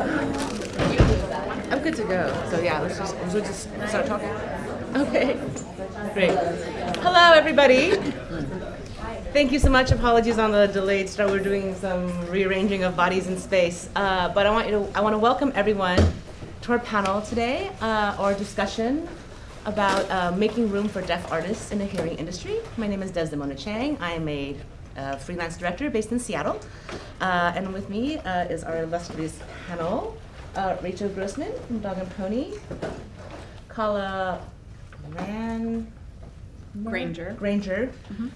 I'm good to go. So yeah, let's just we'll just start talking. Okay, great. Hello, everybody. Thank you so much. Apologies on the delayed start. We're doing some rearranging of bodies in space, uh, but I want you to I want to welcome everyone to our panel today, uh, our discussion about uh, making room for deaf artists in the hearing industry. My name is Desdemona Chiang. I am a uh, freelance director based in Seattle. Uh, and with me uh, is our illustrious panel, uh, Rachel Grossman from Dog and Pony, Kala Ran Granger. Granger,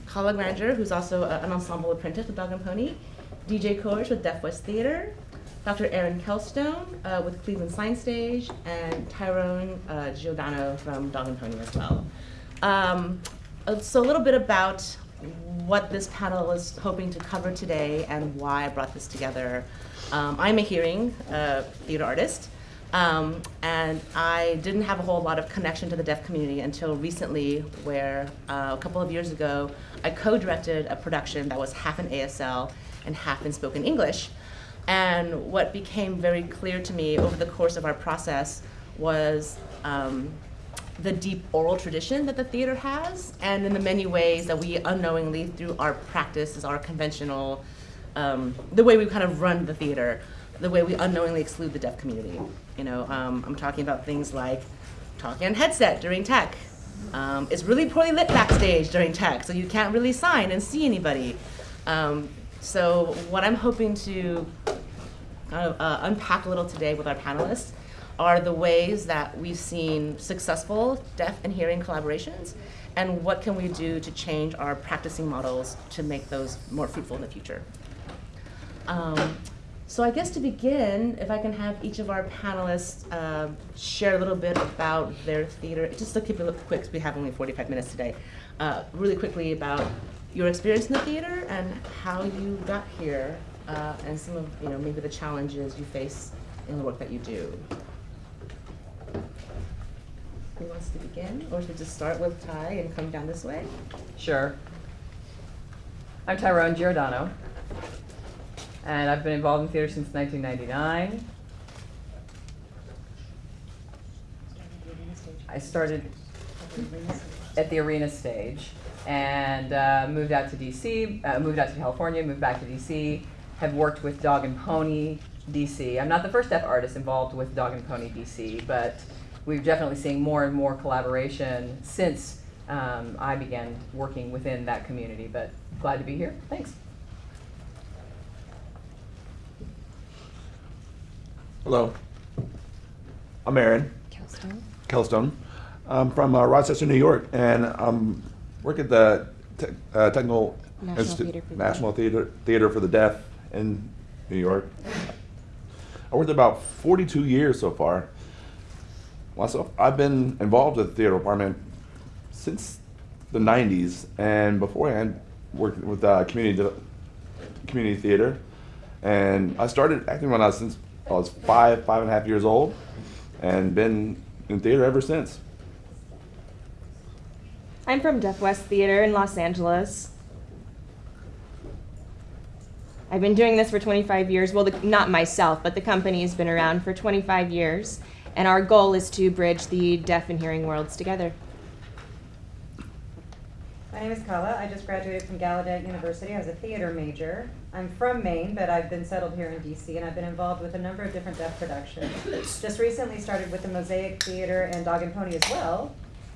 Kala Granger, who's also a- an ensemble apprentice with Dog and Pony, DJ Kurs with Deaf West Theater, Dr. Aaron Kelstone uh, with Cleveland Science Stage, and Tyrone uh, Giordano from Dog and Pony as well. Um, uh, so a little bit about what this panel is hoping to cover today and why I brought this together. Um, I'm a hearing uh, theater artist, um, and I didn't have a whole lot of connection to the deaf community until recently, where uh, a couple of years ago, I co-directed a production that was half in ASL and half in spoken English. And what became very clear to me over the course of our process was um, the deep oral tradition that the theater has, and in the many ways that we unknowingly, through our practices, our conventional, um, the way we kind of run the theater, the way we unknowingly exclude the deaf community. You know, um, I'm talking about things like talking on headset during tech. Um, it's really poorly lit backstage during tech, so you can't really sign and see anybody. Um, so what I'm hoping to kind of uh, unpack a little today with our panelists are the ways that we've seen successful deaf and hearing collaborations and what can we do to change our practicing models to make those more fruitful in the future. Um, so I guess to begin, if I can have each of our panelists uh, share a little bit about their theater, just to keep it quick, because we have only 45 minutes today, uh, really quickly about your experience in the theater and how you got here, uh, and some of, you know, maybe the challenges you face in the work that you do. Who wants to begin? Or should we just start with Ty and come down this way? Sure. I'm Tyrone Giordano, and I've been involved in theater since 1999. I started at the arena stage and uh, moved out to DC, uh, moved out to California, moved back to DC, have worked with Dog and Pony DC. I'm not the first deaf artist involved with Dog and Pony DC, but we've definitely seen more and more collaboration since um, I began working within that community. But glad to be here. Thanks. Hello. I'm Aaron Kelstone. I'm from uh, Rochester, New York, and I'm work at the te- uh, Technical National Institute- Theater for the National Theater, Theater for the Deaf in New York. I worked about 42 years so far. Myself, I've been involved with the theater department since the 90s, and beforehand worked with uh, community community theater. And I started acting when I was since I was five, five and a half years old, and been in theater ever since. I'm from Deaf West Theater in Los Angeles. I've been doing this for 25 years. Well, the, not myself, but the company has been around for 25 years. And our goal is to bridge the deaf and hearing worlds together. My name is Kala. I just graduated from Gallaudet University. I was a theater major. I'm from Maine, but I've been settled here in DC, and I've been involved with a number of different deaf productions. Just recently started with the Mosaic Theater and Dog and Pony as well.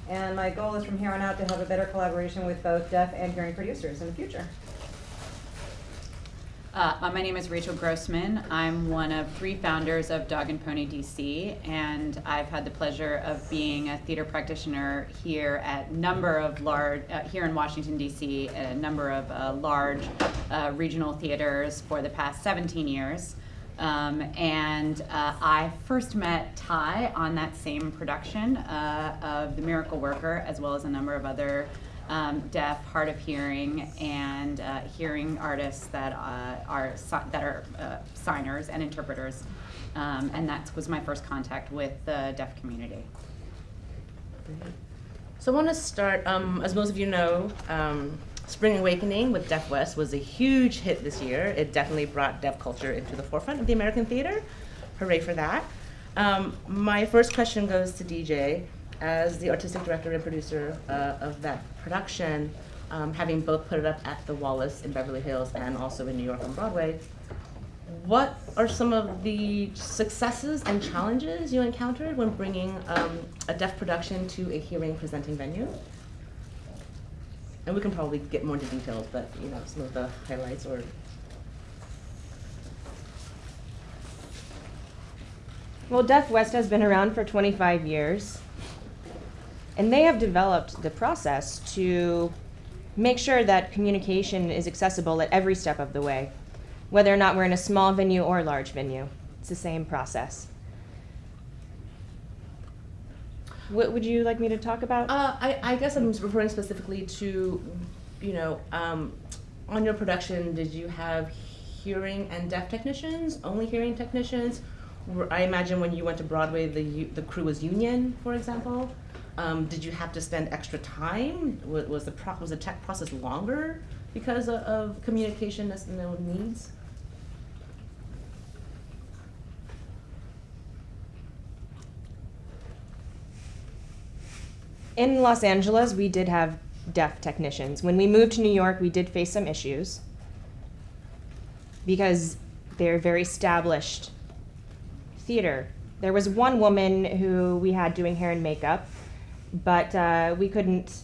And my goal is from here on out to have a better collaboration with both deaf and hearing producers in the future. Uh, my name is Rachel Grossman. I'm one of three founders of Dog and Pony DC, and I've had the pleasure of being a theater practitioner here at number of large, uh, here in Washington DC, at a number of uh, large uh, regional theaters for the past 17 years. Um, and uh, I first met Ty on that same production uh, of The Miracle Worker, as well as a number of other um, deaf, hard of hearing, and uh, hearing artists that uh, are that are uh, signers and interpreters, um, and that was my first contact with the deaf community. So I want to start, um, as most of you know, um, Spring Awakening with Deaf West was a huge hit this year. It definitely brought deaf culture into the forefront of the American theater. hooray for that. Um, my first question goes to DJ. As the artistic director and producer uh, of that production, um, having both put it up at the Wallis in Beverly Hills and also in New York on Broadway, what are some of the successes and challenges you encountered when bringing um, a deaf production to a hearing presenting venue? And we can probably get more into details, but you know, some of the highlights or Well, Deaf West has been around for 25 years, and they have developed the process to make sure that communication is accessible at every step of the way, whether or not we're in a small venue or a large venue. It's the same process. What would you like me to talk about? Uh, I, I guess I'm referring specifically to, you know, um, on your production, did you have hearing and deaf technicians, only hearing technicians? I imagine when you went to Broadway, the, the crew was union, for example. Um, did you have to spend extra time? Was, was the was the tech process longer because of, of communication needs? In Los Angeles, we did have deaf technicians. When we moved to New York, we did face some issues because they're very established theater. There was one woman who we had doing hair and makeup, but uh, we couldn't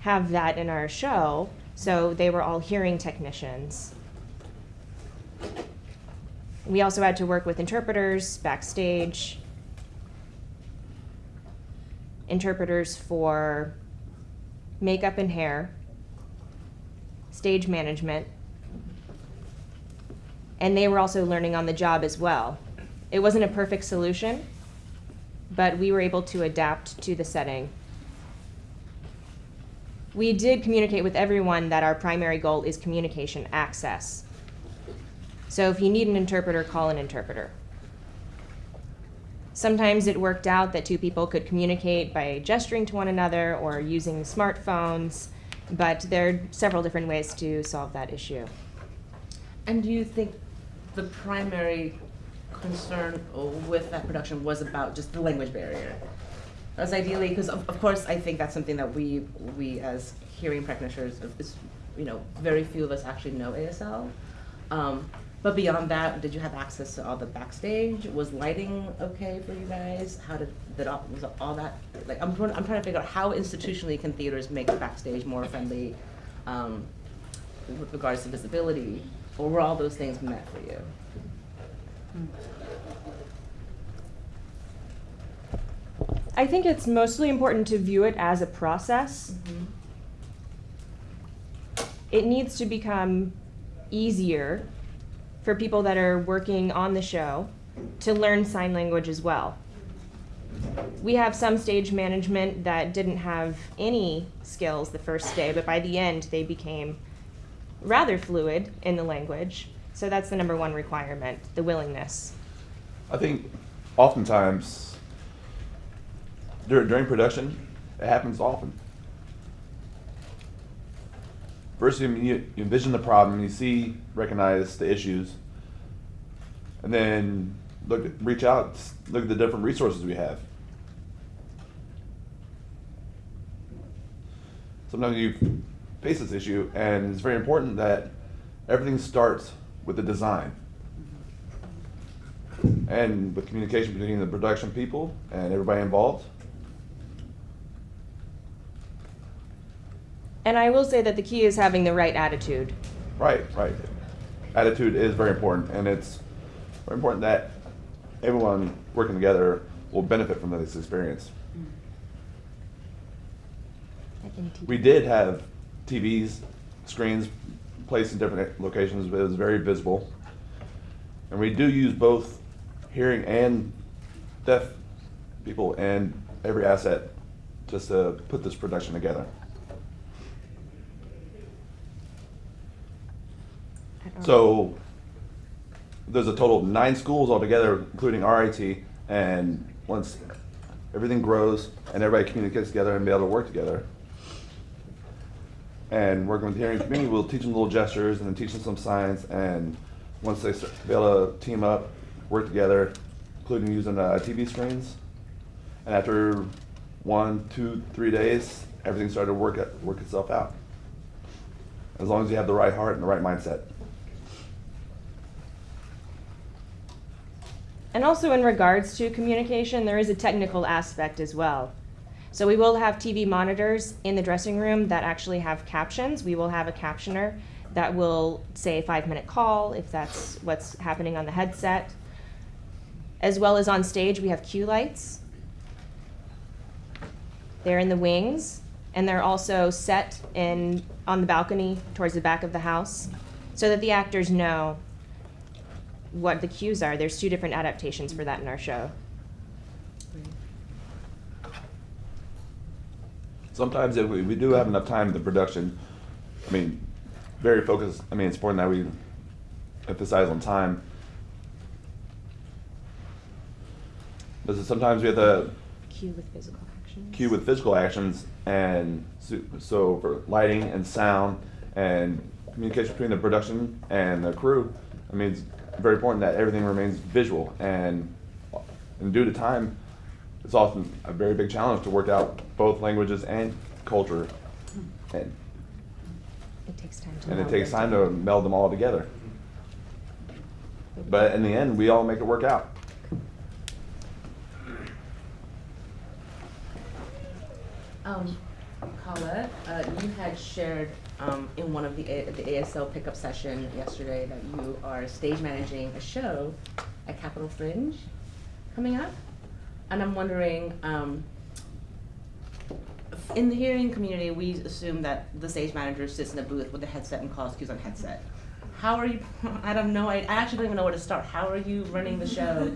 have that in our show, so they were all hearing technicians. We also had to work with interpreters backstage, interpreters for makeup and hair, stage management, and they were also learning on the job as well. It wasn't a perfect solution, but we were able to adapt to the setting. We did communicate with everyone that our primary goal is communication access. So if you need an interpreter, call an interpreter. Sometimes it worked out that two people could communicate by gesturing to one another or using smartphones, but there are several different ways to solve that issue. And do you think the primary concern with that production was about just the language barrier? As ideally, because of, of course, I think that's something that we, we as hearing practitioners, is, you know, very few of us actually know ASL. Um, but beyond that, did you have access to all the backstage? Was lighting okay for you guys? How did, did all, was all that, like, I'm, trying- I'm trying to figure out how institutionally can theaters make backstage more friendly, um, with regards to visibility? Or were all those things met for you? I think it's mostly important to view it as a process. Mm-hmm. It needs to become easier for people that are working on the show to learn sign language as well. We have some stage management that didn't have any skills the first day, but by the end they became rather fluid in the language. So that's the number one requirement the willingness. I think oftentimes during, during production, it happens often. First, you, you envision the problem, you see, recognize the issues, and then look, reach out, look at the different resources we have. Sometimes you face this issue, and it's very important that everything starts with the design and with communication between the production people and everybody involved. And I will say that the key is having the right attitude. Right, right. Attitude is very important, and it's very important that everyone working together will benefit from this experience. We did have TVs, screens placed in different locations, but it was very visible. And we do use both hearing and deaf people and every asset just to put this production together. So there's a total of nine schools altogether, including RIT. And once everything grows and everybody communicates together and be able to work together, and working with the hearing community, we'll teach them little gestures and then teach them some signs. And once they start, be able to team up work together, including using uh, TV screens. And after one, two, three days, everything started to work, it- work itself out. As long as you have the right heart and the right mindset. And also in regards to communication, there is a technical aspect as well. So we will have TV monitors in the dressing room that actually have captions. We will have a captioner that will say a five minute call if that's what's happening on the headset. As well as on stage, we have cue lights. They're in the wings and they're also set in on the balcony towards the back of the house so that the actors know what the cues are. There's two different adaptations for that in our show. Sometimes if we, we do have enough time in the production, I mean, very focused, I mean, it's important that we emphasize on time. But sometimes we have to Cue with physical actions. cue with physical actions and so, so for lighting and sound and communication between the production and the crew, I mean, it's very important that everything remains visual and, and due to time, it's often a very big challenge to work out both languages and culture. And, It takes time to. and it meld takes them time to meld them all together. But in the end, we all make it work out. Um, Kala, uh, you had shared um, in one of the, A- the ASL pickup session yesterday that you are stage managing a show at Capitol Fringe coming up. And I'm wondering, um, in the hearing community, we assume that the stage manager sits in a booth with a headset and calls cues on headset. How are you, I don't know, I actually don't even know where to start. How are you running the show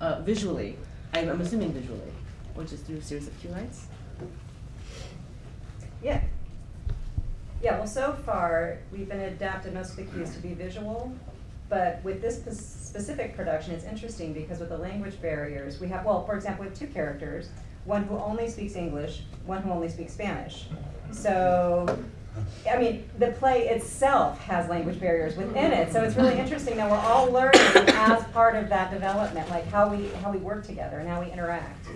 uh, visually? I'm, I'm assuming visually, which is through a series of cue lights? Yeah. Yeah, well, so far, we've been adapted most of the cues to be visual, but with this specific production, it's interesting because with the language barriers, we have, well, for example, we have two characters, one who only speaks English, one who only speaks Spanish. So, I mean, the play itself has language barriers within it, so it's really interesting that we're all learning as part of that development, like how we, how we work together and how we interact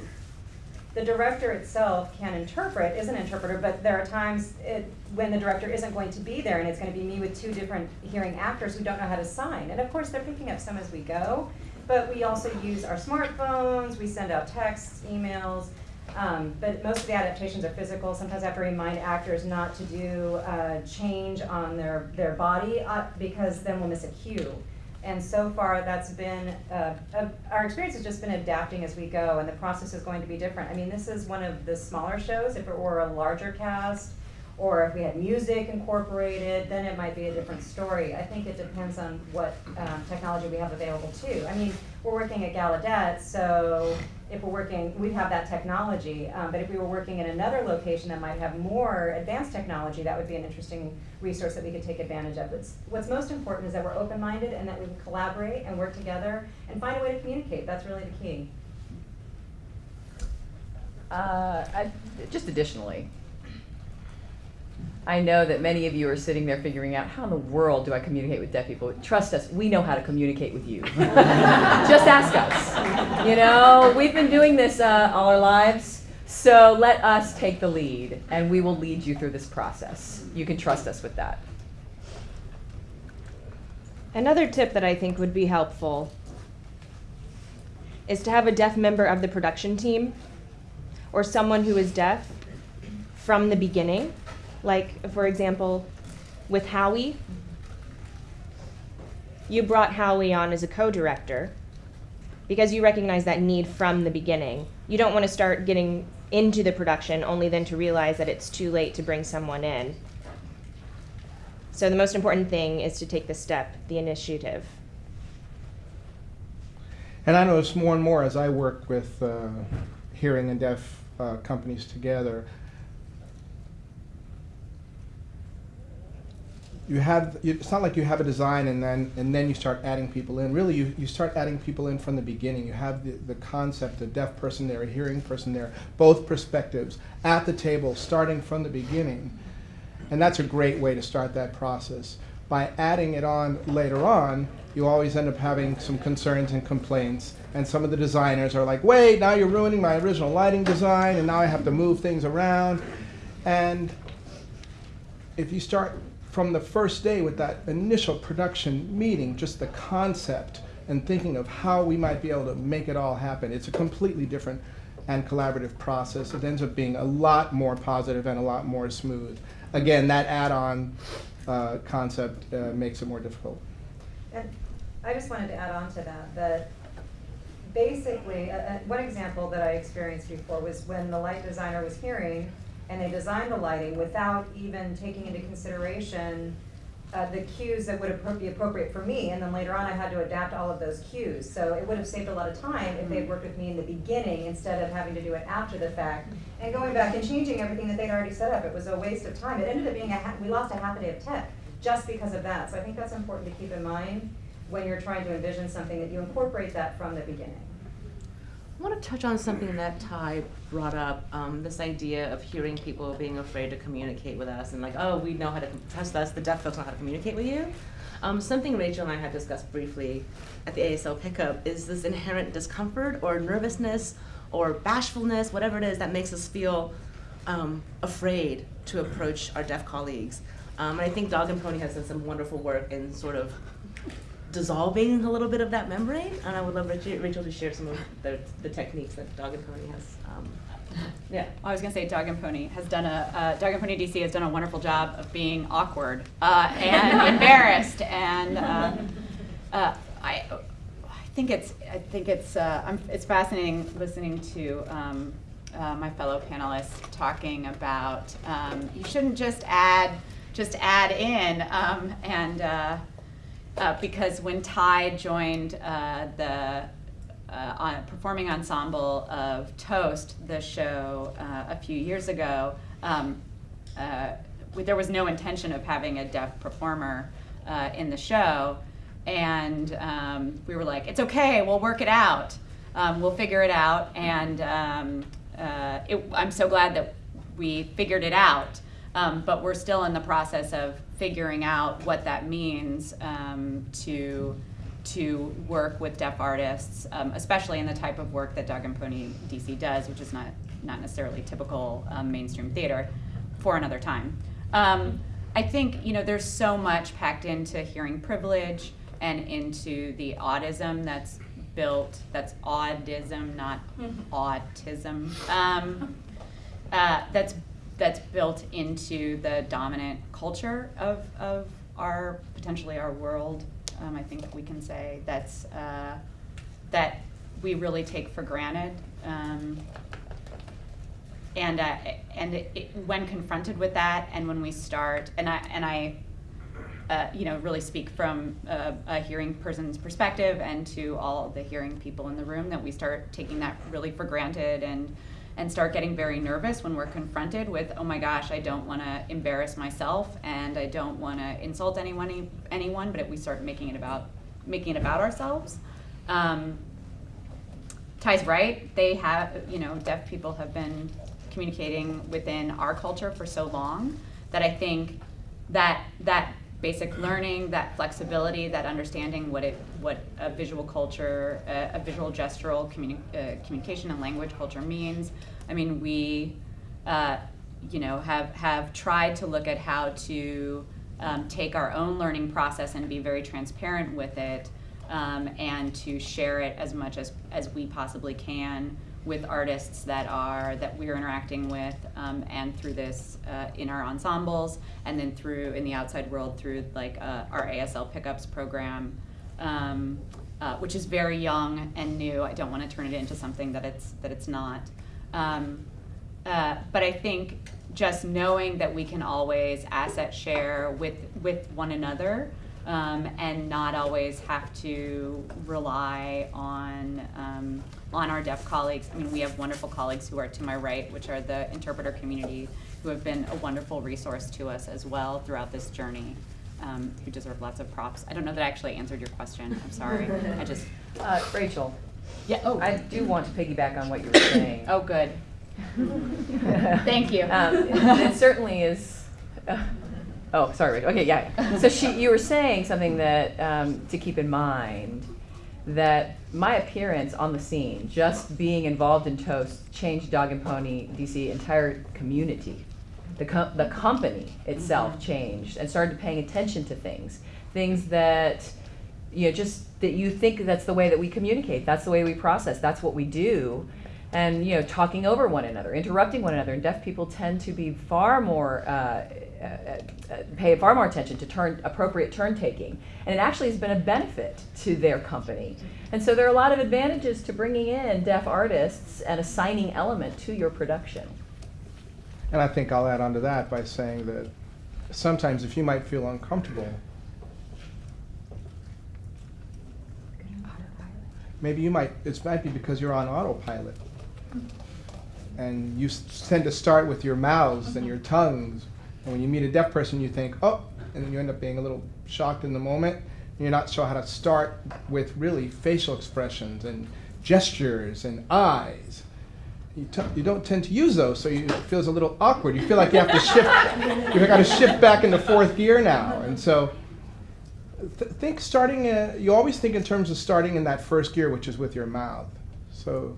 the director itself can interpret, is an interpreter, but there are times it, when the director isn't going to be there and it's going to be me with two different hearing actors who don't know how to sign. And of course, they're picking up some as we go, but we also use our smartphones, we send out texts, emails. Um, but most of the adaptations are physical. Sometimes I have to remind actors not to do uh, change on their, their body uh, because then we'll miss a cue. And so far, that's been, uh, our experience has just been adapting as we go, and the process is going to be different. I mean, this is one of the smaller shows. If it were a larger cast, or if we had music incorporated, then it might be a different story. I think it depends on what um, technology we have available too. I mean, we're working at Gallaudet, so if we're working, we have that technology. Um, but if we were working in another location that might have more advanced technology, that would be an interesting resource that we could take advantage of. It's, what's most important is that we're open-minded and that we can collaborate and work together and find a way to communicate. That's really the key. Uh, I, just additionally, I know that many of you are sitting there figuring out how in the world do I communicate with deaf people. Trust us, we know how to communicate with you. just ask us. You know, we've been doing this uh, all our lives, so let us take the lead, and we will lead you through this process. You can trust us with that. Another tip that I think would be helpful is to have a deaf member of the production team or someone who is deaf from the beginning. Like, for example, with Howie, you brought Howie on as a co director because you recognize that need from the beginning. You don't want to start getting into the production only then to realize that it's too late to bring someone in. So the most important thing is to take the step, the initiative. And I notice more and more as I work with uh, hearing and deaf uh, companies together, you have it's not like you have a design and then and then you start adding people in. Really, you, you start adding people in from the beginning. You have the, the concept, a deaf person there, a hearing person there, both perspectives at the table, starting from the beginning. And that's a great way to start that process. By adding it on later on, you always end up having some concerns and complaints. And some of the designers are like, wait, now you're ruining my original lighting design, and now I have to move things around. And if you start from the first day with that initial production meeting, just the concept and thinking of how we might be able to make it all happen, it's a completely different and collaborative process. It ends up being a lot more positive and a lot more smooth. Again, that add-on uh, concept uh, makes it more difficult. And I just wanted to add on to that, that basically, uh, one example that I experienced before was when the light designer was hearing and they designed the lighting without even taking into consideration uh, the cues that would appro- be appropriate for me, and then later on I had to adapt all of those cues. So it would have saved a lot of time if they'd worked with me in the beginning instead of having to do it after the fact and going back and changing everything that they'd already set up. It was a waste of time. It ended up being a ha- we lost a half a day of tech just because of that. So I think that's important to keep in mind when you're trying to envision something that you incorporate that from the beginning. I want to touch on something that Ty brought up, um, this idea of hearing people being afraid to communicate with us and like, oh, we know how to trust us, the deaf folks know how to communicate with you. Um, something Rachel and I had discussed briefly at the ASL pickup is this inherent discomfort or nervousness or bashfulness, whatever it is that makes us feel um, afraid to approach our deaf colleagues. Um, and I think Dog and Pony has done some wonderful work in sort of dissolving a little bit of that membrane. And I would love Rachel, Rachel to share some of the, the techniques that Dog and Pony has. Um, yeah. I was gonna say Dog and Pony has done a, uh, Dog and Pony DC has done a wonderful job of being awkward, uh, and embarrassed, and, uh, uh, I, I think it's, I think it's, uh, I'm, it's fascinating listening to, um, uh, my fellow panelists talking about, um, you shouldn't just add, just add in, um, and, uh, because when Ty joined uh, the uh, on, performing ensemble of Toast, the show a few years ago, um, there was no intention of having a deaf performer in the show, and um, we were like, "It's okay, we'll work it out, um, we'll figure it out." And um, uh, it, I'm so glad that we figured it out. Um, but we're still in the process of figuring out what that means um, to to work with deaf artists, um, especially in the type of work that Dog and Pony DC does, which is not not necessarily typical um, mainstream theater, for another time. Um, I think you know there's so much packed into hearing privilege and into the autism that's built. That's audism, not autism. Um, uh, that's that's built into the dominant culture of, of our potentially our world. Um, I think we can say that's uh, that we really take for granted. Um, and uh, and it, it, when confronted with that, and when we start, and I and I, uh, you know, really speak from a, a hearing person's perspective, and to all the hearing people in the room, that we start taking that really for granted, and and start getting very nervous when we're confronted with, oh my gosh, I don't want to embarrass myself, and I don't want to insult anyone, anyone, but we start making it about making it about ourselves. Um, Ty's right. They have, you know, deaf people have been communicating within our culture for so long that I think that that basic learning, that flexibility, that understanding what it what a visual culture, a, a visual gestural communi- uh, communication and language culture means. I mean, we, uh, you know, have have tried to look at how to um, take our own learning process and be very transparent with it, um, and to share it as much as as we possibly can with artists that are that we're interacting with um, and through this uh, in our ensembles and then through in the outside world through like uh, our ASL pickups program um, uh, which is very young and new. I don't want to turn it into something that it's that it's not. Um, uh, but I think just knowing that we can always asset share with with one another um, and not always have to rely on um, on our deaf colleagues. I mean, we have wonderful colleagues who are to my right, which are the interpreter community, who have been a wonderful resource to us as well throughout this journey. Um, who deserve lots of props. I don't know that I actually answered your question. I'm sorry. I just Uh, Rachel, yeah. Oh, I do want to piggyback on what you were saying. oh, good. Thank you. Um, it certainly is, uh, Oh, sorry, Rachel. Okay, yeah. yeah. So she, you were saying something that um, to keep in mind that my appearance on the scene, just being involved in Toast, changed Dog and Pony DC entire community. The, co- the company itself changed and started paying attention to things, things that you know just that you think that's the way that we communicate, that's the way we process, that's what we do, and you know talking over one another, interrupting one another. And deaf people tend to be far more uh, Uh, uh, pay far more attention to turn appropriate turn taking, and it actually has been a benefit to their company. And so there are a lot of advantages to bringing in deaf artists and assigning element to your production. And I think I'll add on to that by saying that sometimes if you might feel uncomfortable, maybe you might, it might be because you're on autopilot. Mm-hmm. And you tend to start with your mouths and mm-hmm. your tongues. And when you meet a deaf person, you think, oh, and then you end up being a little shocked in the moment. You're not sure how to start with really facial expressions and gestures and eyes. You, you don't tend to use those, so you, it feels a little awkward. You feel like you have to shift. You've got to shift back into fourth gear now, and so th- think starting. Uh, you always think in terms of starting in that first gear, which is with your mouth. So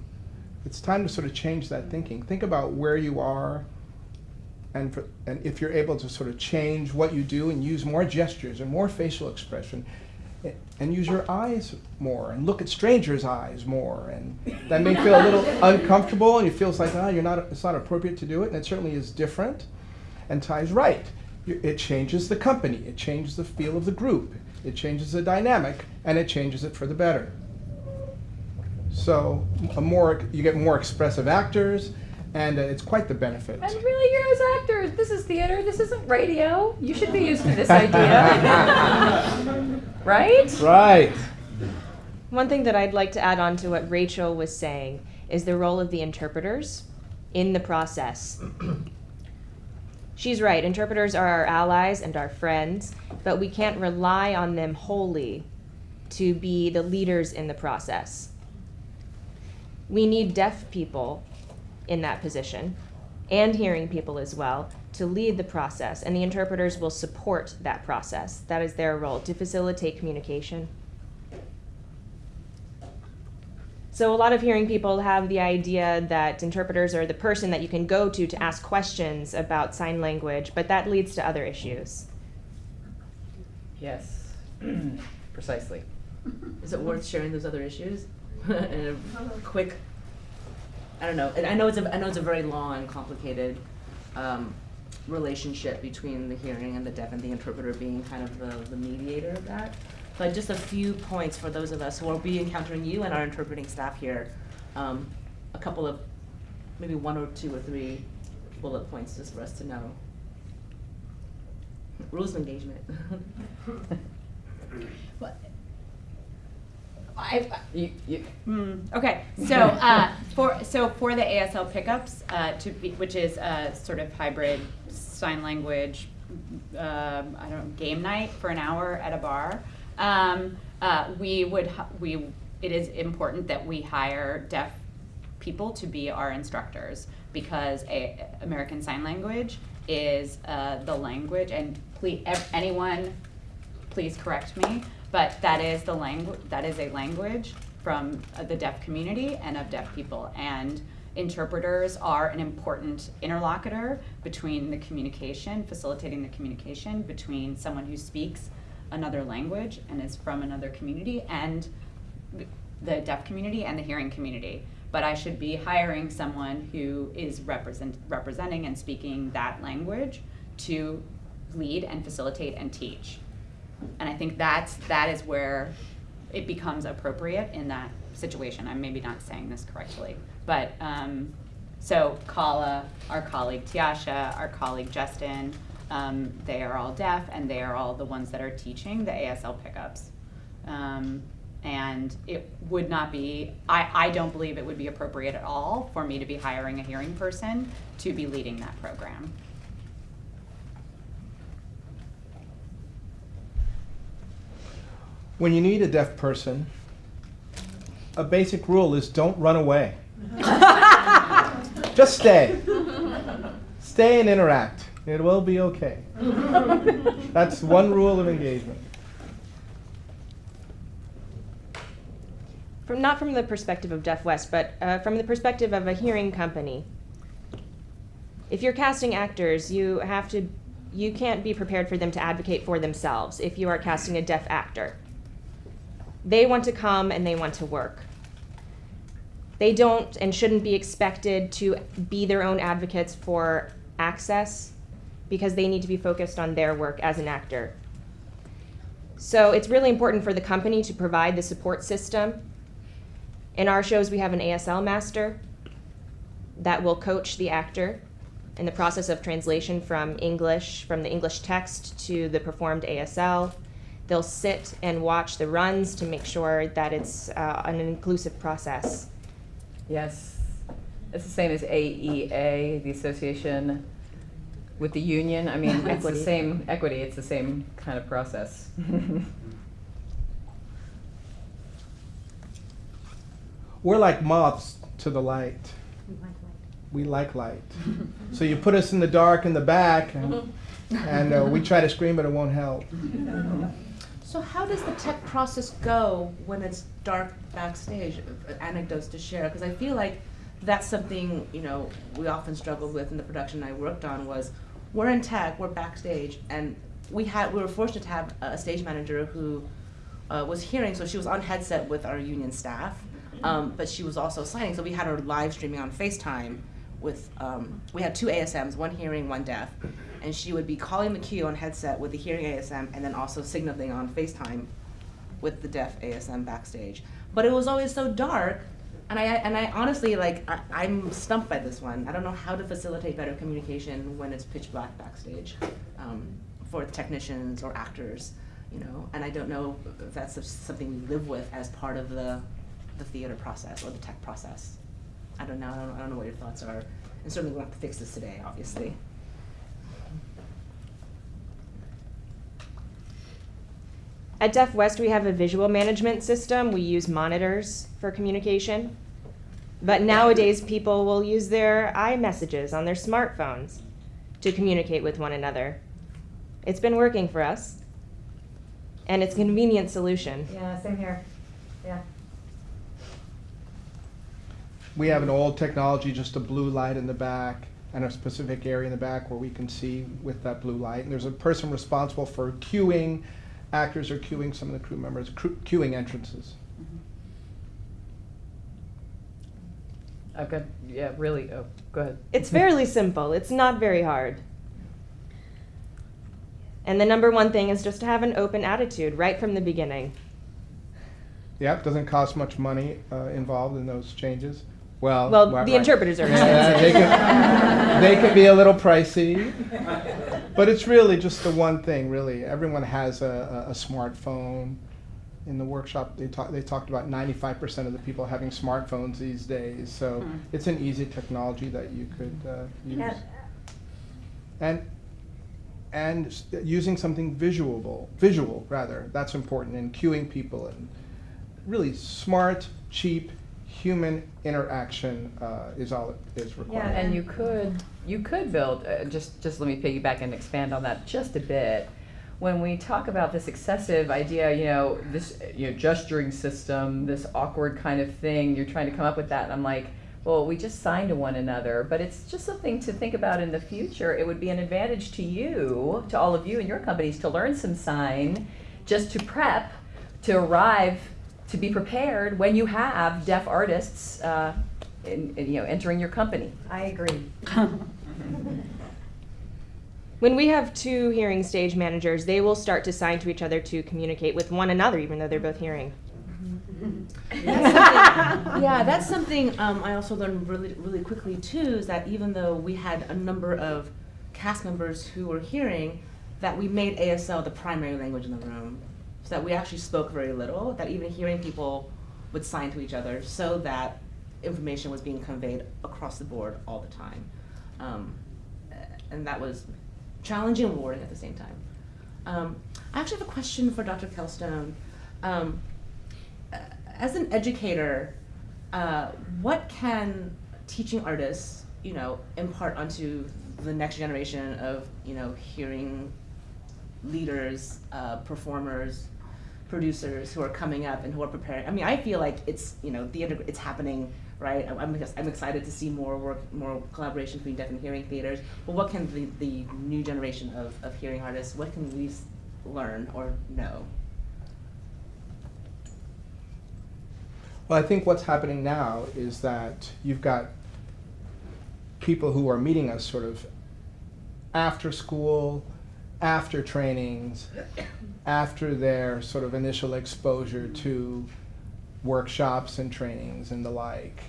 it's time to sort of change that thinking. Think about where you are, and for, and if you're able to sort of change what you do and use more gestures and more facial expression, and use your eyes more and look at strangers' eyes more, and that may feel a little uncomfortable, and it feels like ah, you're not. It's not appropriate to do it, and it certainly is different. And Ty's right. It changes the company. It changes the feel of the group. It changes the dynamic, and it changes it for the better. So a more you get more expressive actors, and uh, it's quite the benefit. And really, you're as actors. This is theater. This isn't radio. You should be used to this idea, right? Right. One thing that I'd like to add on to what Rachel was saying is the role of the interpreters in the process. She's right, interpreters are our allies and our friends, but we can't rely on them wholly to be the leaders in the process. We need deaf people in that position and hearing people as well to lead the process, and the interpreters will support that process. That is their role to facilitate communication. So a lot of hearing people have the idea that interpreters are the person that you can go to to ask questions about sign language, but that leads to other issues. Yes, precisely. Is it worth sharing those other issues? in a quick, I don't know. And I know it's a, I know it's a very long and complicated um, relationship between the hearing and the deaf and the interpreter being kind of the, the mediator of that. But just a few points for those of us who will be encountering you and our interpreting staff here. Um, a couple of, maybe one or two or three bullet points just for us to know. Rules of engagement. I, You, you, Mm, okay, so uh, for so for the ASL pickups, uh, to be, which is a sort of hybrid sign language, um, I don't know, game night for an hour at a bar. Um, uh, we would we it is important that we hire deaf people to be our instructors because a, American Sign Language is uh, the language, and please anyone please correct me, but that is the language, that is a language from uh, the deaf community and of deaf people. And interpreters are an important interlocutor between the communication, facilitating the communication between someone who speaks another language and is from another community and the deaf community and the hearing community. But I should be hiring someone who is represent, representing and speaking that language to lead and facilitate and teach. And I think that's, that is where it becomes appropriate in that situation. I'm maybe not saying this correctly. But, um, so Kala, our colleague Tiasha, our colleague Justin, um, they are all deaf and they are all the ones that are teaching the ASL pickups. Um, and it would not be, I, I don't believe it would be appropriate at all for me to be hiring a hearing person to be leading that program. When you need a deaf person, a basic rule is don't run away. Just stay. Stay and interact. It will be okay. That's one rule of engagement. From not from the perspective of Deaf West, but uh, from the perspective of a hearing company. If you're casting actors, you have to, you can't be prepared for them to advocate for themselves if you are casting a deaf actor. They want to come and they want to work. They don't and shouldn't be expected to be their own advocates for access because they need to be focused on their work as an actor. So it's really important for the company to provide the support system. In our shows, we have an ASL master that will coach the actor in the process of translation from English, from the English text to the performed ASL. They'll sit and watch the runs to make sure that it's uh, an inclusive process. Yes, it's the same as AEA, the association with the union. I mean, it's the same equity. It's the same kind of process. We're like moths to the light. We like light. so you put us in the dark in the back, and, and uh, we try to scream, but it won't help. So how does the tech process go when it's dark backstage? Anecdotes to share, because I feel like that's something you know we often struggled with in the production I worked on was we're in tech, we're backstage, and we had we were fortunate to have a stage manager who uh, was hearing, so she was on headset with our union staff, um, but she was also signing, so we had her live streaming on FaceTime with um, we had two ASMs, one hearing, one deaf, and she would be calling the cue on headset with the hearing ASM and then also signaling on FaceTime with the deaf ASM backstage. But it was always so dark, and I and I honestly like I, I'm stumped by this one. I don't know how to facilitate better communication when it's pitch black backstage um, for technicians or actors, you know. And I don't know if that's something we live with as part of the the theater process or the tech process. I don't know. I don't, I don't know what your thoughts are. And certainly we won't have to fix this today, obviously. At Deaf West, we have a visual management system. We use monitors for communication. But nowadays, people will use their iMessages on their smartphones to communicate with one another. It's been working for us, and it's a convenient solution. Yeah, same here. Yeah. We have an old technology, just a blue light in the back and a specific area in the back where we can see with that blue light. And there's a person responsible for cueing. Actors are cueing, some of the crew members, cueing entrances. I've got, yeah, really. Oh, go ahead. It's fairly simple. It's not very hard. And the number one thing is just to have an open attitude right from the beginning. Yeah, it doesn't cost much money uh, involved in those changes. Well, Well, right- the right. interpreters are Yeah, they, can, they can be a little pricey, but it's really just the one thing. Really, everyone has a, a, a smartphone. In the workshop, they talked they talked about 95% of the people having smartphones these days. So Hmm. it's an easy technology that you could uh, use, Yeah. and and using something visual, visual rather. That's important in cueing people and really smart, cheap, human interaction uh, is all it is required. Yeah, And you could you could build uh, just just let me piggyback and expand on that just a bit. When we talk about this excessive idea, you know, this you know gesturing system, this awkward kind of thing, you're trying to come up with that, and I'm like, well, we just sign to one another, but it's just something to think about in the future. It would be an advantage to you, to all of you and your companies, to learn some sign, just to prep, to arrive, to be prepared when you have deaf artists, uh, in, in, you know, entering your company. I agree. When we have two hearing stage managers, they will start to sign to each other to communicate with one another, even though they're both hearing. yeah, that's something um, I also learned really, really quickly too. Is that even though we had a number of cast members who were hearing, that we made ASL the primary language in the room, so that we actually spoke very little. That even hearing people would sign to each other, so that information was being conveyed across the board all the time, um, and that was challenging and rewarding at the same time. Um, I actually have a question for Dr. Kelstone. Um, as an educator, uh, what can teaching artists you know, impart onto the next generation of, you know, hearing leaders, uh, performers, producers who are coming up and who are preparing. I mean, I feel like it's, you know, the it's happening, right? I'm- I'm, excited to see more work, more collaboration between deaf and hearing theaters. But what can the, the new generation of, of hearing artists, what can we learn or know? Well, I think what's happening now is that you've got people who are meeting us sort of after school, after trainings, after their sort of initial exposure to workshops and trainings and the like.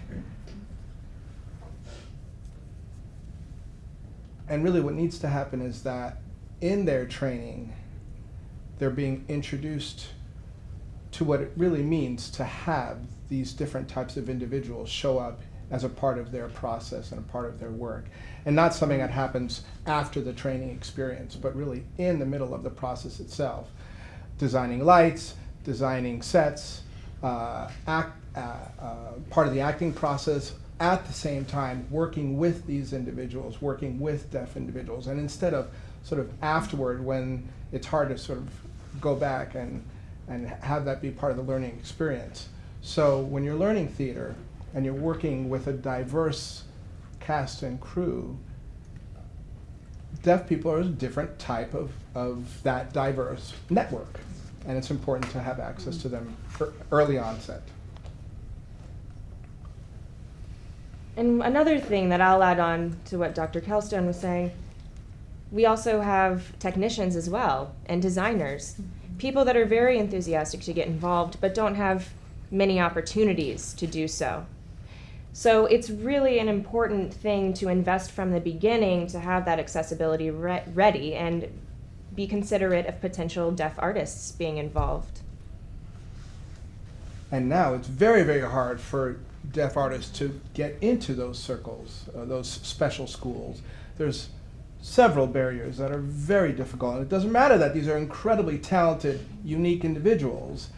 And really, what needs to happen is that in their training, they're being introduced to what it really means to have these different types of individuals show up as a part of their process and a part of their work. And not something that happens after the training experience, but really in the middle of the process itself. Designing lights, designing sets, uh, act, uh, uh, part of the acting process, at the same time working with these individuals, working with deaf individuals. And instead of sort of afterward when it's hard to sort of go back and, and have that be part of the learning experience. So when you're learning theater and you're working with a diverse cast and crew, deaf people are a different type of, of that diverse network. And it's important to have access to them ear- early onset. And another thing that I'll add on to what Dr. Kelstone was saying, we also have technicians as well and designers, people that are very enthusiastic to get involved but don't have many opportunities to do so. So it's really an important thing to invest from the beginning to have that accessibility re- ready and be considerate of potential deaf artists being involved. And now it's very, very hard for deaf artists to get into those circles, uh, those special schools. There's several barriers that are very difficult. And it doesn't matter that these are incredibly talented, unique individuals.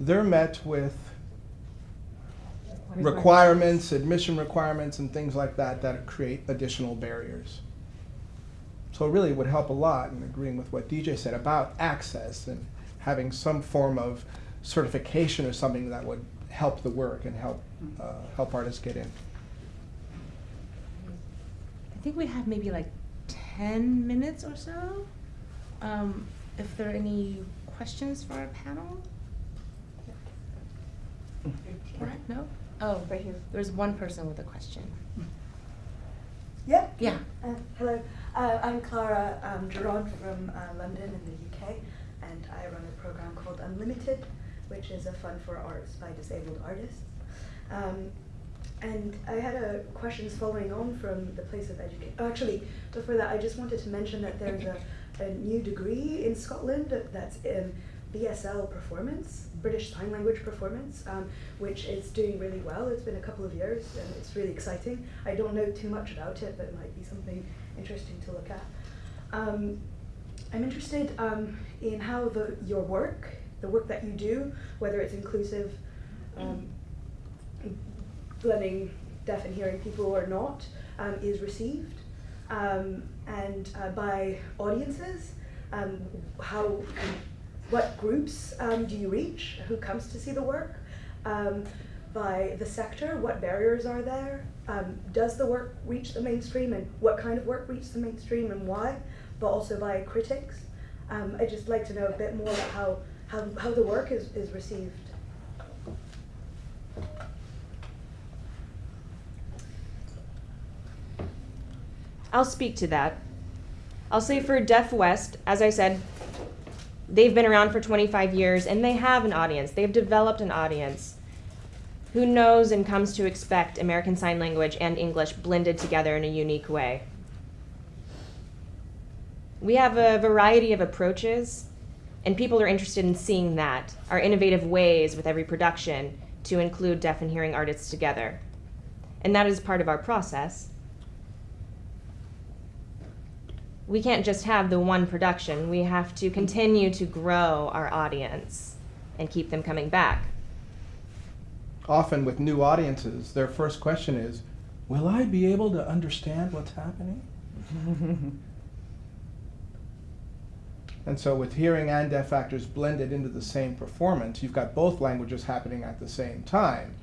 They're met with requirements, admission requirements, and things like that that create additional barriers. So it really would help a lot in agreeing with what DJ said about access and having some form of certification or something that would help the work and help uh, help artists get in. I think we have maybe like ten minutes or so. Um, if there are any questions for our panel? Alright, no? Oh, right here. There's one person with a question. Yeah. Yeah. Uh, hello, uh, I'm Clara um, Gerard from uh, London in the UK, and I run a program called Unlimited, which is a fund for arts by disabled artists. Um, and I had a questions following on from the place of education. Actually, before that, I just wanted to mention that there's a, a new degree in Scotland that's in BSL performance, British Sign Language performance, um, which is doing really well. It's been a couple of years and it's really exciting. I don't know too much about it, but it might be something interesting to look at. Um, I'm interested um, in how the, your work, the work that you do, whether it's inclusive, um, blending deaf and hearing people or not, um, is received, um, and uh, by audiences. Um, how, what groups um, do you reach? Who comes to see the work? Um, by the sector, what barriers are there? Um, does the work reach the mainstream, and what kind of work reaches the mainstream, and why? But also by critics. Um, I'd just like to know a bit more about how, how, how the work is, is received. I'll speak to that. I'll say for Deaf West, as I said, they've been around for 25 years and they have an audience. They've developed an audience who knows and comes to expect American Sign Language and English blended together in a unique way. We have a variety of approaches, and people are interested in seeing that, our innovative ways with every production to include deaf and hearing artists together. And that is part of our process. We can't just have the one production. We have to continue to grow our audience and keep them coming back. Often with new audiences, their first question is, will I be able to understand what's happening? And so, with hearing and deaf actors blended into the same performance, you've got both languages happening at the same time.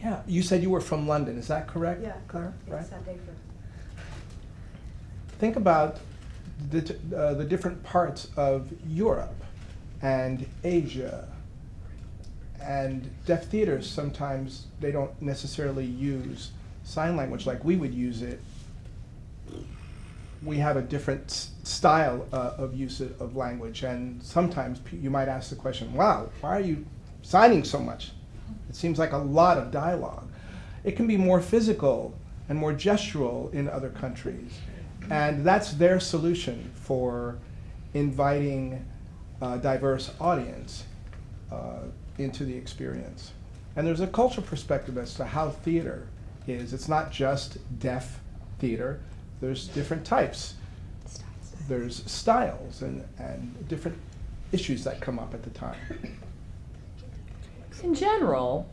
Yeah, you said you were from London, is that correct, Yeah, Claire? Right? it's Sunday for. Think about the, uh, the different parts of Europe and Asia. And deaf theaters sometimes they don't necessarily use sign language like we would use it. We have a different style uh, of use of of language, and sometimes you might ask the question, "Wow, why are you signing so much? It seems like a lot of dialogue." It can be more physical and more gestural in other countries. And that's their solution for inviting a diverse audience uh, into the experience. And there's a cultural perspective as to how theater is. It's not just deaf theater, there's different types. There's styles and, and different issues that come up at the time. In general,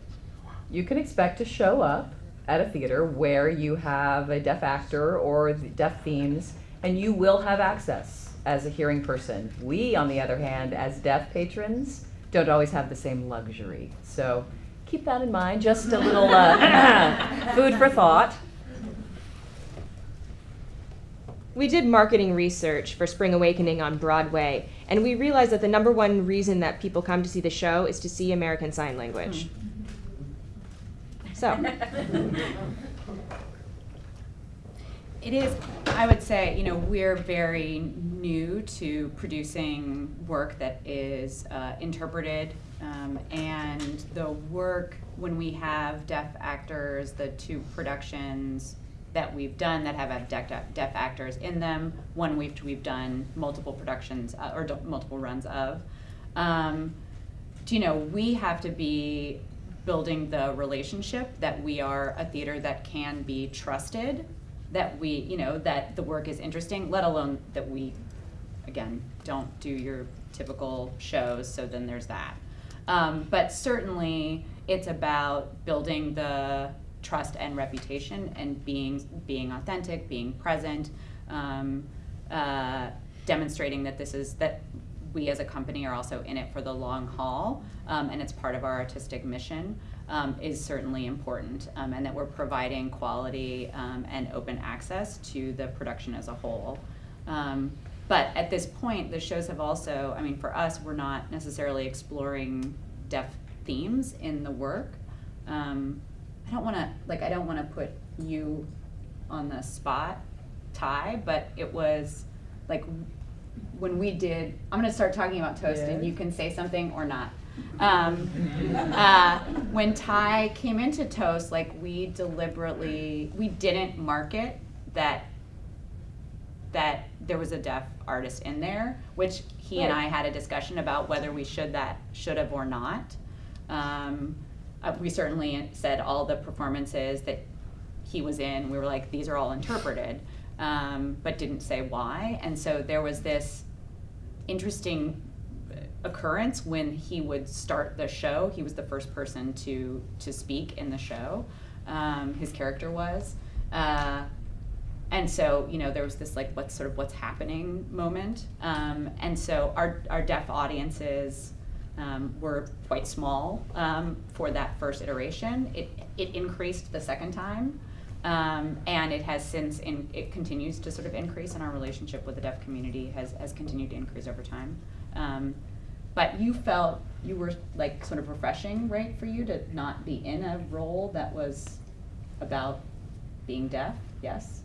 you can expect to show up at a theater where you have a deaf actor or deaf themes, and you will have access as a hearing person. We, on the other hand, as deaf patrons, don't always have the same luxury. So keep that in mind. Just a little uh, food for thought. We did marketing research for Spring Awakening on Broadway, and we realized that the number one reason that people come to see the show is to see American Sign Language. So, It is, I would say, you know, we're very new to producing work that is uh, interpreted. Um, and the work, when we have deaf actors, the two productions that we've done that have deaf, deaf actors in them, one we've, we've done multiple productions uh, or multiple runs of. Um, you know, we have to be building the relationship that we are a theater that can be trusted, that we, you know, that the work is interesting, let alone that we, again, don't do your typical shows, so then there's that. Um, but certainly, it's about building the trust and reputation and being being authentic, being present, um, uh, demonstrating that this is that we as a company are also in it for the long haul, um, and it's part of our artistic mission. Um, is certainly important, um, and that we're providing quality um, and open access to the production as a whole. Um, but at this point, the shows have also, I mean, for us, we're not necessarily exploring deaf themes in the work. I don't want to, like, I don't want to put you on the spot, Ty, but it was like when we did, I'm going to start talking about toast and you can say something or not. Um, uh, when Ty came into Toast, like we deliberately, we didn't market that that there was a deaf artist in there, which he and I had a discussion about whether we should that should have or not. Um, uh, we certainly said all the performances that he was in, we were like, these are all interpreted, um, but didn't say why. And so there was this interesting occurrence when he would start the show. He was the first person to to speak in the show. Um, his character was. Uh, and so you know there was this like what's sort of what's happening moment um, and so our, our deaf audiences um, were quite small um, for that first iteration it, it increased the second time um, and it has since in, it continues to sort of increase and our relationship with the deaf community has, has continued to increase over time um, but you felt you were like sort of refreshing right for you to not be in a role that was about being deaf yes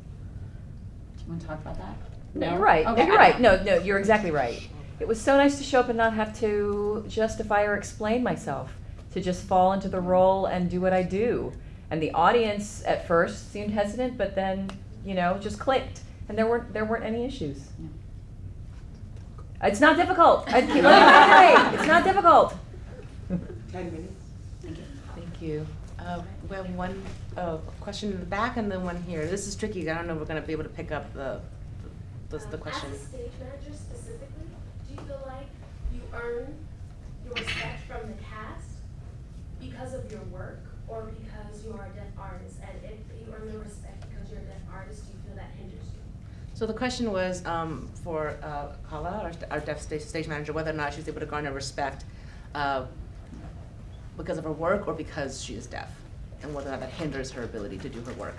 do you want to talk about that? No, you're right. Okay, you're right. No, no, you're exactly right. It was so nice to show up and not have to justify or explain myself, to just fall into the role and do what I do. And the audience at first seemed hesitant, but then, you know, just clicked, and there weren't there weren't any issues. It's not difficult. I keep let me reiterate, It's not difficult. Thank you. Uh, we have one uh, question in the back and then one here. This is tricky. I don't know if we're going to be able to pick up the the, the Um, question. As a stage manager specifically, do you feel like you earn your respect from the cast because of your work, or because you are a deaf artist? And if you earn the respect because you're a deaf artist, do you feel that hinders you? So the question was um, for uh, Kala, our, our deaf stage, stage manager, whether or not she's able to garner respect uh, because of her work or because she is deaf, and whether or not that hinders her ability to do her work.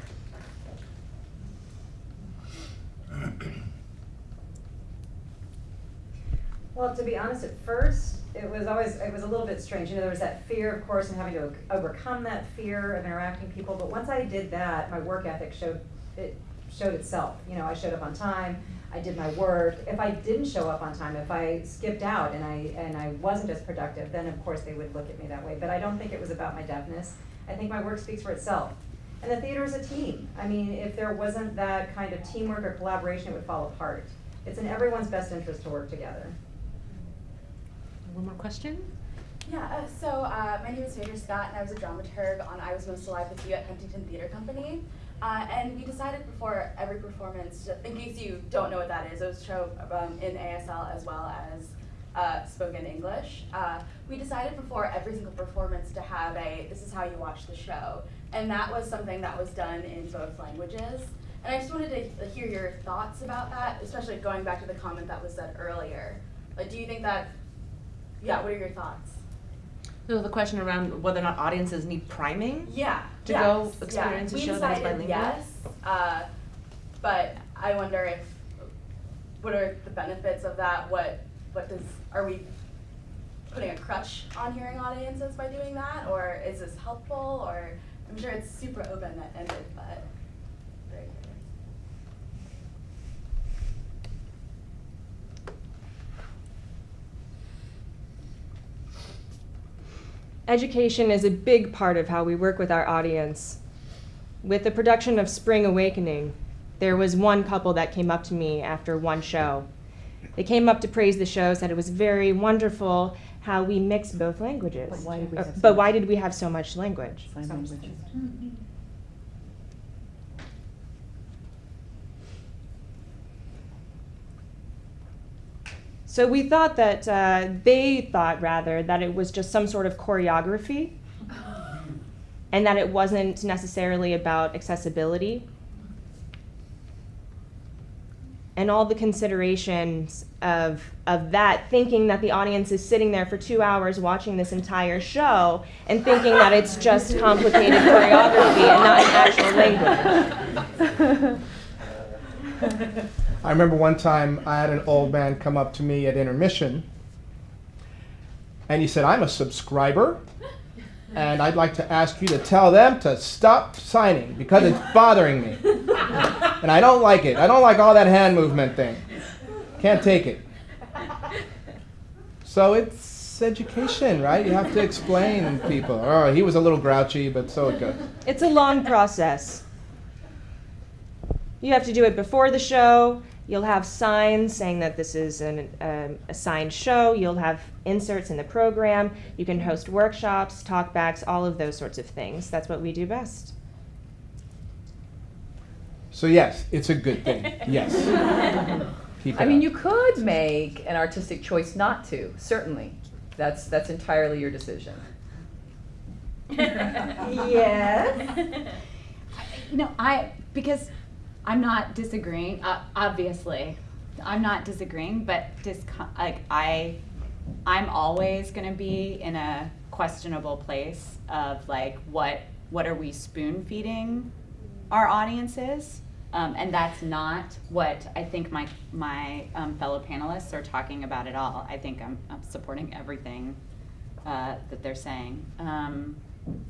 Well, to be honest, at first, it was always, it was a little bit strange. You know, there was that fear, of course, and having to overcome that fear of interacting with people. But once I did that, my work ethic showed, it showed itself. You know, I showed up on time, I did my work. If I didn't show up on time, if I skipped out and I, and I wasn't as productive, then of course they would look at me that way. But I don't think it was about my deafness. I think my work speaks for itself. And the theater is a team. I mean, if there wasn't that kind of teamwork or collaboration, it would fall apart. It's in everyone's best interest to work together. One more question? Yeah, uh, so uh, my name is Phaedra Scott, and I was a dramaturg on I Was Most Alive with You at Huntington Theater Company. Uh, and we decided before every performance, in case you don't know what that is, it was a show um, in ASL as well as uh, spoken English. Uh, we decided before every single performance to have a this is how you watch the show. And that was something that was done in both languages. And I just wanted to hear your thoughts about that, especially going back to the comment that was said earlier. Like, do you think that, yeah, what are your thoughts? So the question around whether or not audiences need priming? Yeah. To yes, go yeah. experience a We show that is bilingual? Yes, uh, but I wonder if what are the benefits of that? What what does are we putting a crutch on hearing audiences by doing that, or is this helpful? Or I'm sure it's super open ended, but very curious. Education is a big part of how we work with our audience. With the production of Spring Awakening, there was one couple that came up to me after one show. They came up to praise the show, said it was very wonderful how we mixed both languages. But why did we Uh, have so much- did we have so much language? Sign language. So we thought that, uh, they thought rather, that it was just some sort of choreography and that it wasn't necessarily about accessibility. And all the considerations of, of that, thinking that the audience is sitting there for two hours watching this entire show and thinking that it's just complicated choreography and not an actual language. I remember one time I had an old man come up to me at intermission and he said, I'm a subscriber and I'd like to ask you to tell them to stop signing because it's bothering me. And I don't like it. I don't like all that hand movement thing. Can't take it. So it's education, right? You have to explain people. Oh, he was a little grouchy, but so it goes. It's a long process. You have to do it before the show. You'll have signs saying that this is an, um, a signed show. You'll have inserts in the program. You can host workshops, talkbacks, all of those sorts of things. That's what we do best. So yes, it's a good thing. Yes. Keep it I mean, you could make an artistic choice not to, certainly. That's, that's entirely your decision. Yes. You know, I because I'm not disagreeing. Uh, obviously, I'm not disagreeing, but like I, I'm always going to be in a questionable place of like what what are we spoon feeding our audiences, um, and that's not what I think my my um, fellow panelists are talking about at all. I think I'm, I'm supporting everything uh, that they're saying. Um,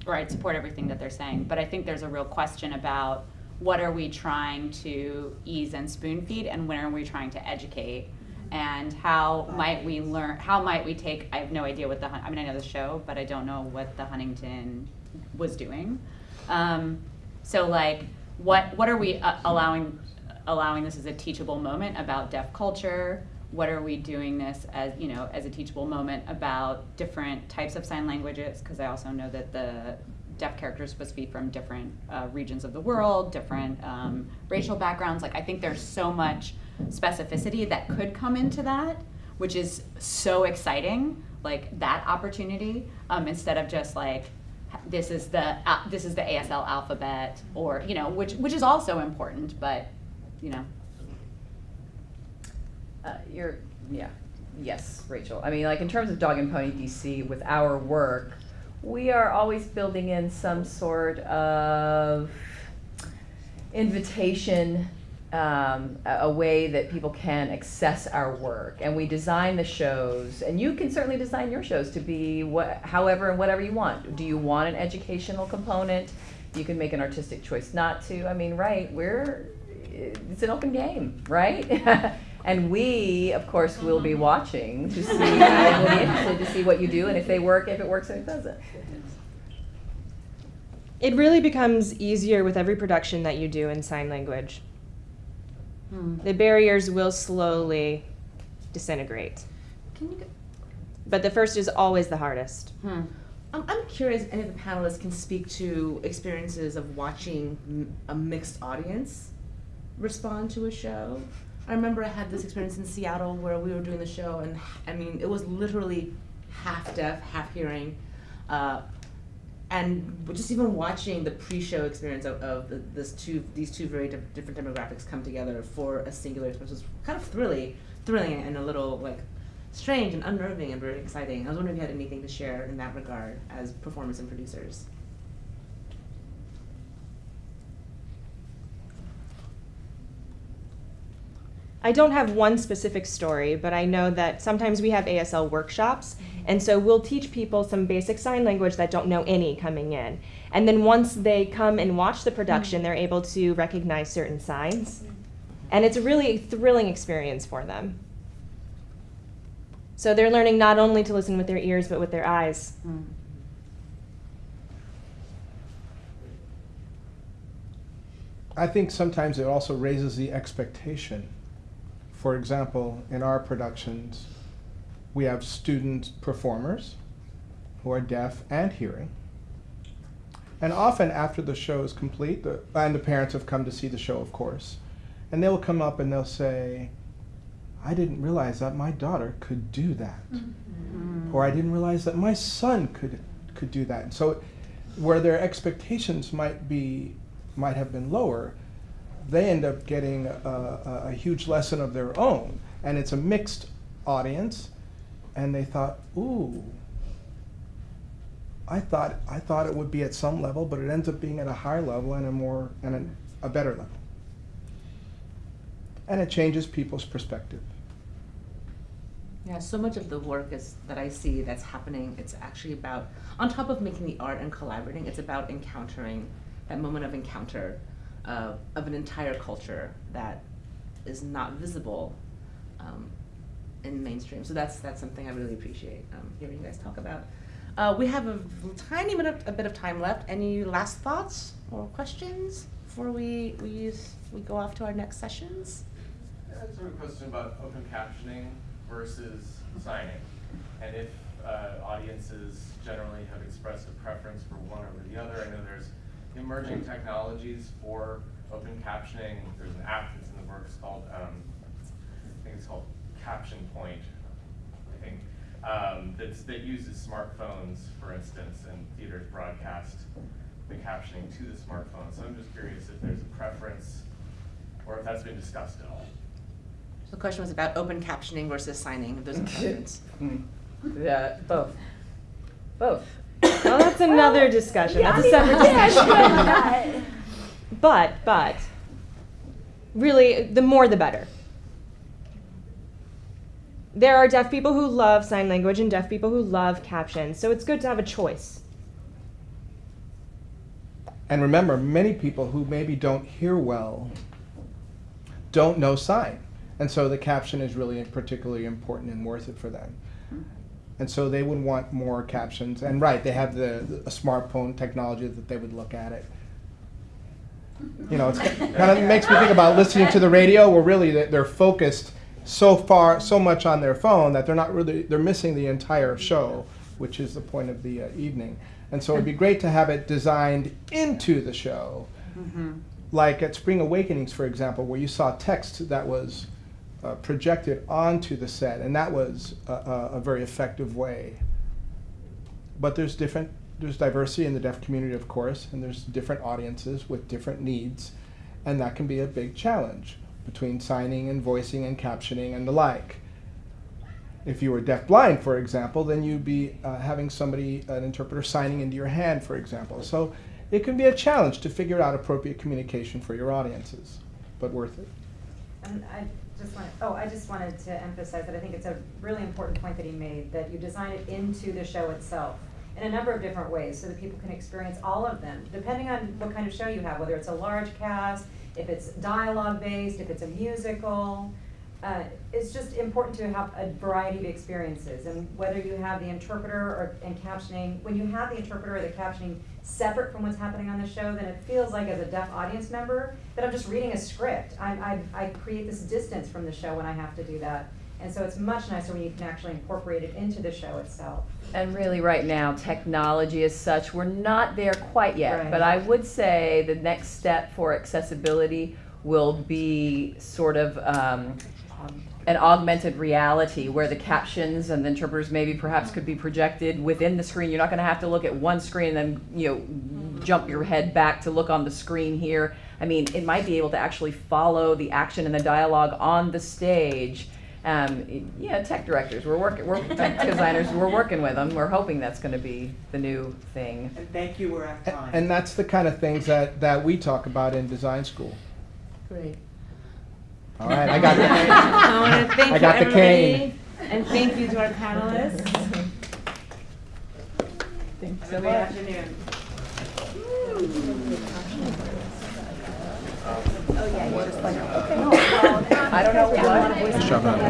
or I'd support everything that they're saying, but I think there's a real question about what are we trying to ease and spoon feed, and when are we trying to educate, and how might we learn? How might we take? I have no idea what the. I mean, I know the show, but I don't know what the Huntington was doing. Um, so, like, what what are we uh, allowing allowing this as a teachable moment about deaf culture? What are we doing this as you know as a teachable moment about different types of sign languages? Because I also know that the deaf characters supposed to be from different uh, regions of the world, different um, racial backgrounds. Like I think there's so much specificity that could come into that, which is so exciting. Like that opportunity um, instead of just like this is the uh, this is the ASL alphabet, or you know, which which is also important, but you know, Uh, you're, yeah, yes, Rachel. I mean, like in terms of Dog and Pony DC, with our work, we are always building in some sort of invitation, um, a, a way that people can access our work. And we design the shows, and you can certainly design your shows to be what, however and whatever you want. Do you want an educational component? You can make an artistic choice not to. I mean, right, we're, it's an open game, right? and we, of course, will be watching to see, and we'll be interested to see what you do and if they work, if it works, and if it doesn't. It really becomes easier with every production that you do in sign language. Hmm. The barriers will slowly disintegrate. Can you, But the first is always the hardest. Hmm. um, I'm curious if any of the panelists can speak to experiences of watching m- a mixed audience respond to a show. I remember I had this experience in Seattle where we were doing the show, and I mean, it was literally half deaf, half hearing. Uh, and just even watching the pre-show experience of, of this two, these two very diff- different demographics come together for a singular experience was kind of thrilling, thrilling and a little like strange and unnerving and very exciting. I was wondering if you had anything to share in that regard as performers and producers. I don't have one specific story, but I know that sometimes we have ASL workshops, mm-hmm. and so we'll teach people some basic sign language that don't know any coming in. And then once they come and watch the production, mm-hmm. they're able to recognize certain signs. Mm-hmm. And it's a really thrilling experience for them. So they're learning not only to listen with their ears, but with their eyes. I think sometimes it also raises the expectation. For example, in our productions, we have student performers who are deaf and hearing. And often after the show is complete, the, and the parents have come to see the show, of course, and they'll come up and they'll say, I didn't realize that my daughter could do that. Mm-hmm. Or I didn't realize that my son could, could do that. And so where their expectations might be might have been lower, they end up getting a, a, huge lesson of their own. And it's a mixed audience, and they thought, ooh, I thought I thought it would be at some level, but it ends up being at a higher level and a more and a, a better level. And it changes people's perspective. Yeah, so much of the work is that I see that's happening. It's actually about, on top of making the art and collaborating, it's about encountering that moment of encounter uh, of an entire culture that is not visible um, in mainstream. So that's that's something I really appreciate um, hearing you guys talk about. Uh, we have a tiny bit of a bit of time left. Any last thoughts or questions before we we use we go off to our next sessions? I have of a question about open captioning versus signing, and if uh, audiences generally have expressed a preference for one over the other. I know there's emerging technologies for open captioning. There's an app that's in the works called, um, I think it's called Caption Point, I think, um, that's, that uses smartphones, for instance, and theaters broadcast the captioning to the smartphone. So I'm just curious if there's a preference, or if that's been discussed at all. The question was about open captioning versus signing. If there's a preference. Yeah, both. Both. Well, that's another discussion. Yeah, that's a I mean, separate yeah, discussion. yeah. But, but, really, the more the better. There are deaf people who love sign language and deaf people who love captions, so it's good to have a choice. And remember, many people who maybe don't hear well don't know sign. And so the caption is really particularly important and worth it for them. And so they would want more captions. And right, they have the, the smartphone technology that they would look at it. You know, it kind of makes me think about listening to the radio where really they- they're focused so far, so much on their phone that they're not really, they're missing the entire show, which is the point of the uh, evening. And so it'd be great to have it designed into the show. Like at Spring Awakenings, for example, where you saw text that was uh, projected onto the set, and that was a, a, very effective way. But there's different there's diversity in the deaf community, of course, and there's different audiences with different needs, and that can be a big challenge between signing and voicing and captioning and the like. If you were deafblind, for example, then you'd be uh, having somebody, an interpreter, signing into your hand, for example. So it can be a challenge to figure out appropriate communication for your audiences, but worth it. And I just want, oh, I just wanted to emphasize that I think it's a really important point that he made, that you design it into the show itself in a number of different ways, so that people can experience all of them, depending on what kind of show you have, whether it's a large cast, if it's dialogue-based, if it's a musical. Uh, it's just important to have a variety of experiences, and whether you have the interpreter or, and captioning, when you have the interpreter or the captioning separate from what's happening on the show, then it feels like as a deaf audience member, that I'm just reading a script. I, I, I create this distance from the show when I have to do that. And so it's much nicer when you can actually incorporate it into the show itself. And really, right now, technology as such, we're not there quite yet. Right. But I would say the next step for accessibility will be sort of um, an augmented reality where the captions and the interpreters maybe perhaps could be projected within the screen. You're not going to have to look at one screen and then you know jump your head back to look on the screen here. I mean, it might be able to actually follow the action and the dialogue on the stage. Um, yeah, tech directors, we're working, we're tech designers, we're working with them. We're hoping that's going to be the new thing. And thank you, we're at A- time. And that's the kind of things that, that we talk about in design school. Great. All right, I got it. I want to thank I got the everybody, cane. and thank you to our panelists. Thanks Have a good afternoon. Oh yeah. I don't know what. Good job, Natalie.